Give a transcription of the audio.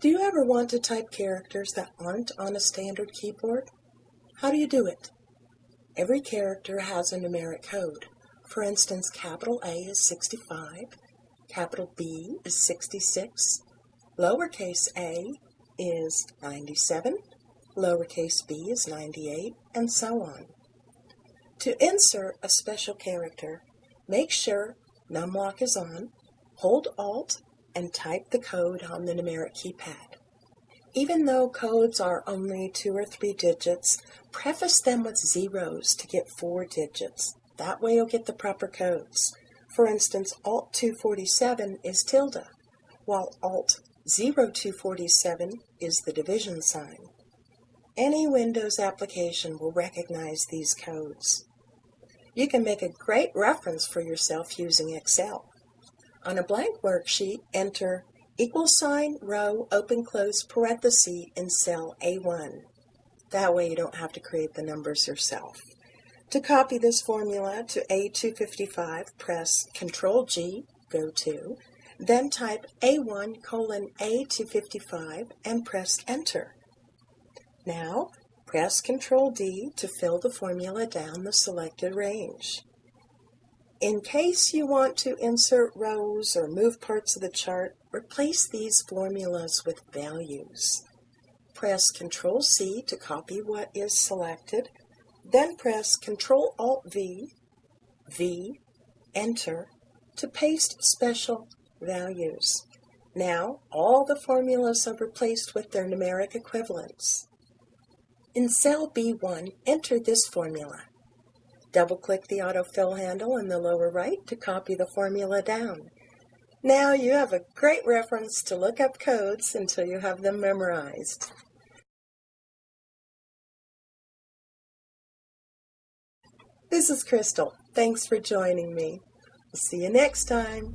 Do you ever want to type characters that aren't on a standard keyboard? How do you do it? Every character has a numeric code. For instance, capital A is 65, capital B is 66, lowercase a is 97, lowercase b is 98, and so on. To insert a special character, make sure numlock is on, hold Alt, and type the code on the numeric keypad. Even though codes are only two or three digits, preface them with zeros to get four digits. That way you'll get the proper codes. For instance, Alt 247 is tilde, while Alt 0247 is the division sign. Any Windows application will recognize these codes. You can make a great reference for yourself using Excel. On a blank worksheet, enter equal sign, row, open close parenthesis in cell A1. That way you don't have to create the numbers yourself. To copy this formula to A255, press Ctrl G, go to, then type A1 colon A255 and press Enter. Now, press Ctrl D to fill the formula down the selected range. In case you want to insert rows or move parts of the chart, replace these formulas with values. Press Ctrl C to copy what is selected, then press Ctrl Alt V, V, Enter to paste special values. Now all the formulas are replaced with their numeric equivalents. In cell B1, enter this formula. Double-click the autofill handle in the lower right to copy the formula down. Now you have a great reference to look up codes until you have them memorized. This is Crystal. Thanks for joining me. I'll see you next time.